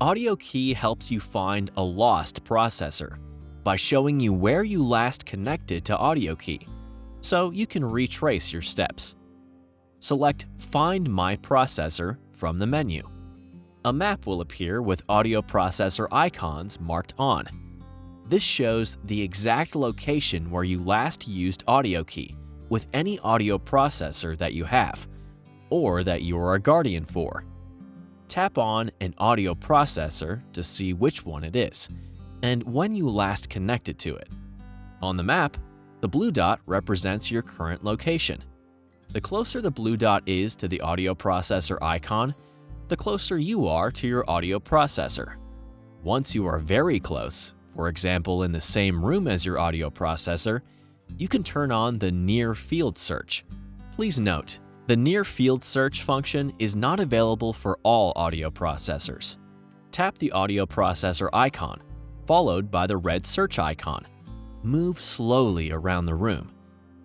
AudioKey helps you find a lost processor by showing you where you last connected to AudioKey, so you can retrace your steps. Select Find My Processor from the menu. A map will appear with audio processor icons marked on. This shows the exact location where you last used AudioKey with any audio processor that you have, or that you are a guardian for. Tap on an audio processor to see which one it is, and when you last connected to it. On the map, the blue dot represents your current location. The closer the blue dot is to the audio processor icon, the closer you are to your audio processor. Once you are very close, for example in the same room as your audio processor, you can turn on the Near Field Search. Please note, the Near Field Search function is not available for all audio processors. Tap the audio processor icon, followed by the red search icon. Move slowly around the room.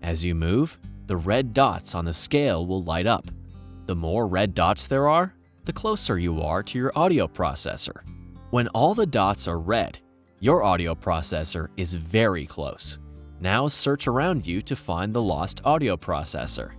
As you move, the red dots on the scale will light up. The more red dots there are, the closer you are to your audio processor. When all the dots are red, your audio processor is very close. Now search around you to find the lost audio processor.